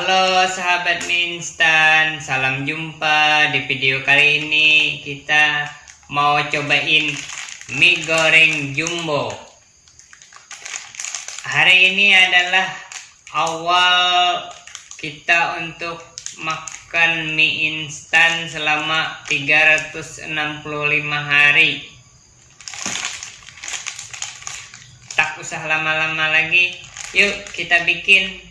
Halo sahabat mie instan, salam jumpa di video kali ini kita mau cobain mie goreng jumbo. Hari ini adalah awal kita untuk makan mie instan selama 365 hari. Tak usah lama-lama lagi, yuk kita bikin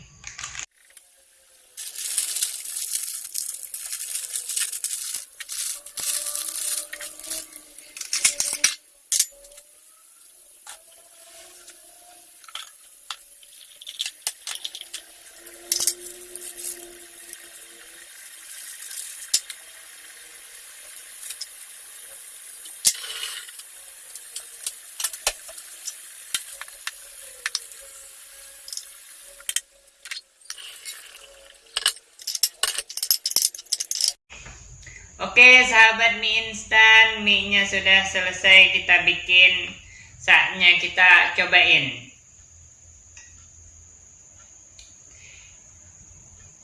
Oke sahabat mie instan mie nya sudah selesai kita bikin. Saatnya kita cobain.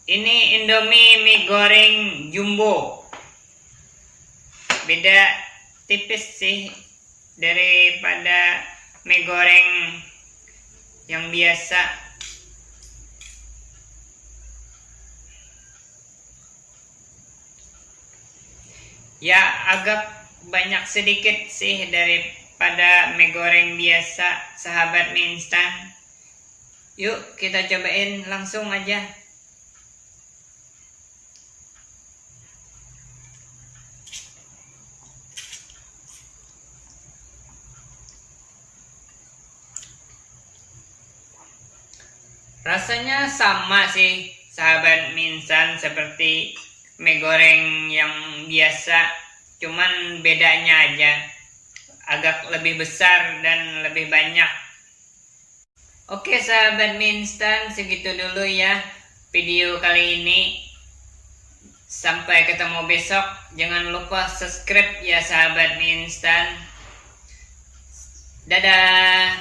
Ini indomie mie goreng jumbo. Beda tipis sih daripada mie goreng yang biasa ya agak banyak sedikit sih daripada mie goreng biasa sahabat mie instan. Yuk kita cobain langsung aja. Rasanya sama sih sahabat mie instan seperti mie goreng yang biasa cuman bedanya aja. Agak lebih besar dan lebih banyak. Oke sahabat mie instan segitu dulu ya video kali ini. Sampai ketemu besok. Jangan lupa subscribe ya sahabat mie instan. Dadah